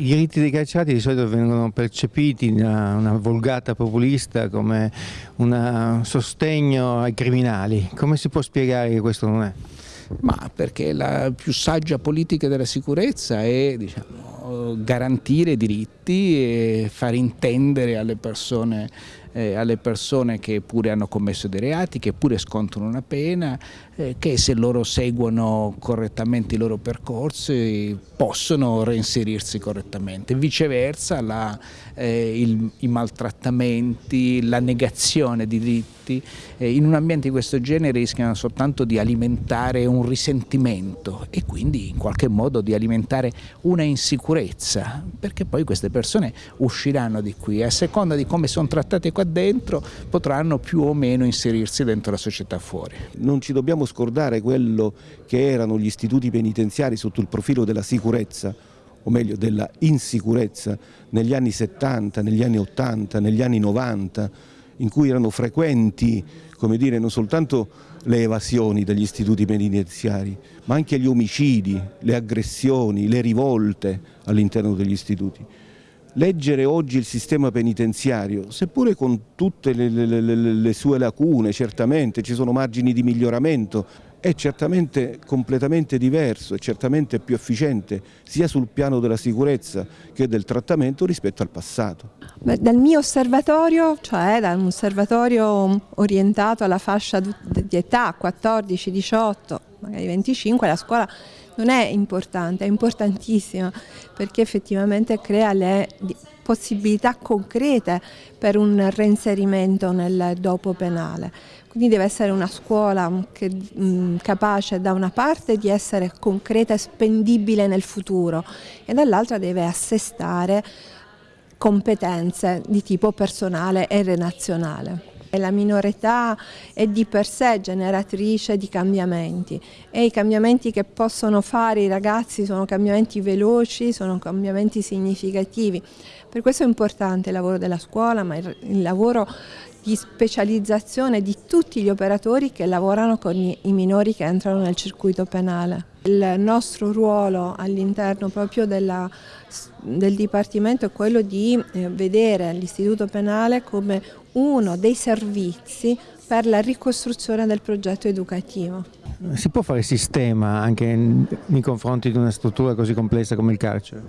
I diritti dei carcerati di solito vengono percepiti da una volgata populista come un sostegno ai criminali. Come si può spiegare che questo non è? Ma perché la più saggia politica della sicurezza è diciamo, garantire diritti e far intendere alle persone eh, alle persone che pure hanno commesso dei reati, che pure scontano una pena, eh, che se loro seguono correttamente i loro percorsi possono reinserirsi correttamente. Viceversa la, eh, il, i maltrattamenti, la negazione di diritti eh, in un ambiente di questo genere rischiano soltanto di alimentare un risentimento e quindi in qualche modo di alimentare una insicurezza perché poi queste persone usciranno di qui a seconda di come sono trattate qua dentro potranno più o meno inserirsi dentro la società fuori. Non ci dobbiamo scordare quello che erano gli istituti penitenziari sotto il profilo della sicurezza o meglio della insicurezza negli anni 70, negli anni 80, negli anni 90 in cui erano frequenti come dire, non soltanto le evasioni degli istituti penitenziari ma anche gli omicidi, le aggressioni, le rivolte all'interno degli istituti. Leggere oggi il sistema penitenziario, seppure con tutte le, le, le, le sue lacune, certamente ci sono margini di miglioramento, è certamente completamente diverso, è certamente più efficiente sia sul piano della sicurezza che del trattamento rispetto al passato. Beh, dal mio osservatorio, cioè da un osservatorio orientato alla fascia di età 14, 18, magari 25, la scuola non è importante, è importantissima perché effettivamente crea le possibilità concrete per un reinserimento nel dopo penale. Quindi deve essere una scuola che, mh, capace da una parte di essere concreta e spendibile nel futuro e dall'altra deve assestare competenze di tipo personale e relazionale. La minore età è di per sé generatrice di cambiamenti e i cambiamenti che possono fare i ragazzi sono cambiamenti veloci, sono cambiamenti significativi. Per questo è importante il lavoro della scuola, ma il lavoro di specializzazione di tutti gli operatori che lavorano con i minori che entrano nel circuito penale. Il nostro ruolo all'interno proprio della, del Dipartimento è quello di eh, vedere l'istituto penale come uno dei servizi per la ricostruzione del progetto educativo. Si può fare sistema anche nei confronti di una struttura così complessa come il carcere?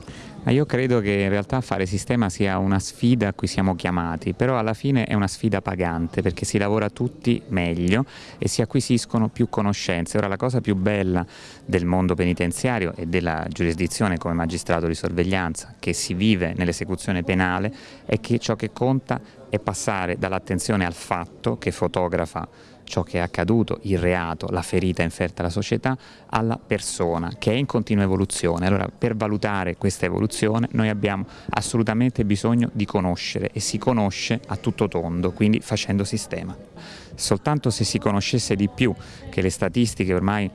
Io credo che in realtà fare sistema sia una sfida a cui siamo chiamati, però alla fine è una sfida pagante perché si lavora tutti meglio e si acquisiscono più conoscenze. Ora la cosa più bella del mondo penitenziario e della giurisdizione come magistrato di sorveglianza che si vive nell'esecuzione penale è che ciò che conta è passare dall'attenzione al fatto che fotografa ciò che è accaduto, il reato, la ferita inferta alla società, alla persona che è in continua evoluzione. Allora per valutare questa evoluzione noi abbiamo assolutamente bisogno di conoscere e si conosce a tutto tondo, quindi facendo sistema. Soltanto se si conoscesse di più che le statistiche ormai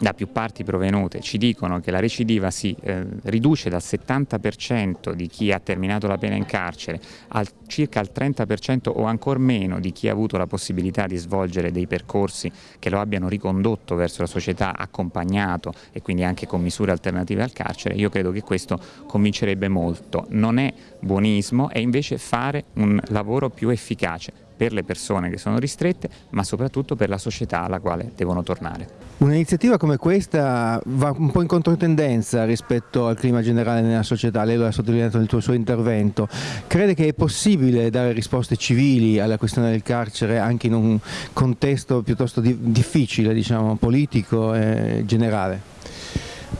da più parti provenute ci dicono che la recidiva si eh, riduce dal 70% di chi ha terminato la pena in carcere al circa al 30% o ancora meno di chi ha avuto la possibilità di svolgere dei percorsi che lo abbiano ricondotto verso la società, accompagnato e quindi anche con misure alternative al carcere, io credo che questo convincerebbe molto. Non è buonismo, è invece fare un lavoro più efficace per le persone che sono ristrette, ma soprattutto per la società alla quale devono tornare. Un'iniziativa come questa va un po' in controtendenza rispetto al clima generale nella società, lei lo ha sottolineato nel suo intervento. Crede che è possibile dare risposte civili alla questione del carcere anche in un contesto piuttosto difficile, diciamo, politico e generale?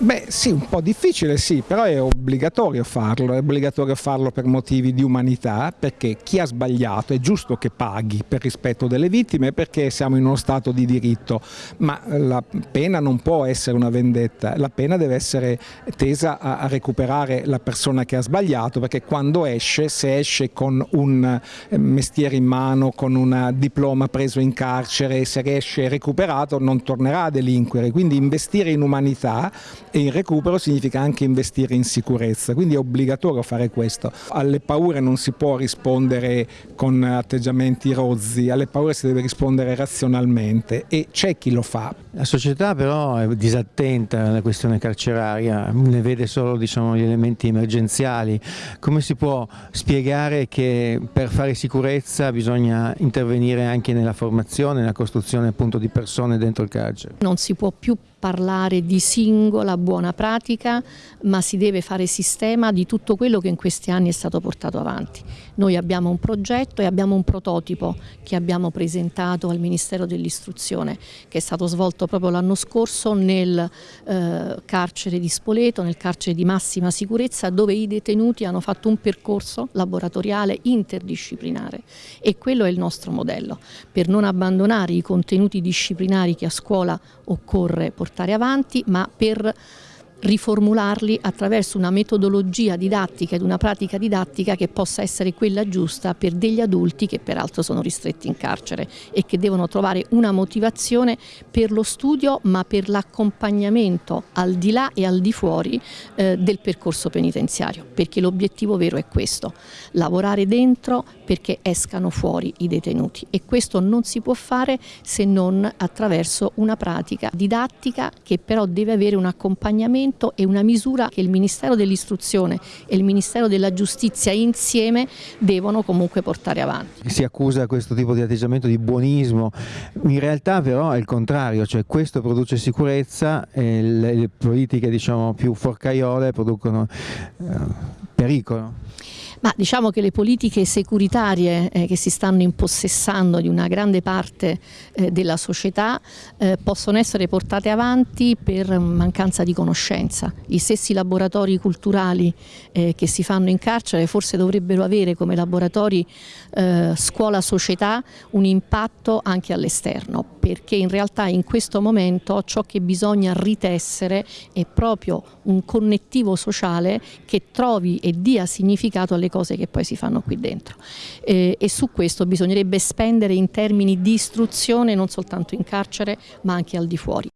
Beh sì, un po' difficile sì, però è obbligatorio farlo, è obbligatorio farlo per motivi di umanità, perché chi ha sbagliato è giusto che paghi per rispetto delle vittime perché siamo in uno stato di diritto, ma la pena non può essere una vendetta, la pena deve essere tesa a, recuperare la persona che ha sbagliato, perché quando esce, se esce con un eh, mestiere in mano, con un diploma preso in carcere, se riesce recuperato non tornerà a delinquere, quindi investire in umanità e il recupero significa anche investire in sicurezza, quindi è obbligatorio fare questo. Alle paure non si può rispondere con atteggiamenti rozzi, alle paure si deve rispondere razionalmente e c'è chi lo fa. La società però è disattenta alla questione carceraria, ne vede solo diciamo, gli elementi emergenziali. Come si può spiegare che per fare sicurezza bisogna intervenire anche nella formazione, nella costruzione appunto di persone dentro il carcere? Non si può più parlare di singola buona pratica, ma si deve fare sistema di tutto quello che in questi anni è stato portato avanti. Noi abbiamo un progetto e abbiamo un prototipo che abbiamo presentato al Ministero dell'Istruzione, che è stato svolto proprio l'anno scorso nel eh, carcere di Spoleto, nel carcere di massima sicurezza, dove i detenuti hanno fatto un percorso laboratoriale interdisciplinare e quello è il nostro modello, per non abbandonare i contenuti disciplinari che a scuola occorre portare avanti, ma per riformularli attraverso una metodologia didattica ed una pratica didattica che possa essere quella giusta per degli adulti che peraltro sono ristretti in carcere e che devono trovare una motivazione per lo studio ma per l'accompagnamento al di là e al di fuori eh, del percorso penitenziario perché l'obiettivo vero è questo, lavorare dentro perché escano fuori i detenuti. E questo non si può fare se non attraverso una pratica didattica che però deve avere un accompagnamento strumento e una misura che il Ministero dell'Istruzione e il Ministero della Giustizia insieme devono comunque portare avanti. Si accusa questo tipo di atteggiamento di buonismo, in realtà però è il contrario, cioè questo produce sicurezza e le, politiche diciamo, più forcaiole producono eh, pericolo. Ma diciamo che le politiche securitarie eh, che si stanno impossessando di una grande parte eh, della società eh, possono essere portate avanti per mancanza di conoscenza. Gli stessi laboratori culturali eh, che si fanno in carcere forse dovrebbero avere come laboratori eh, scuola-società un impatto anche all'esterno, perché in realtà in questo momento ciò che bisogna ritessere è proprio un connettivo sociale che trovi e dia significato alle cose che poi si fanno qui dentro eh, e su questo bisognerebbe spendere in termini di istruzione non soltanto in carcere ma anche al di fuori.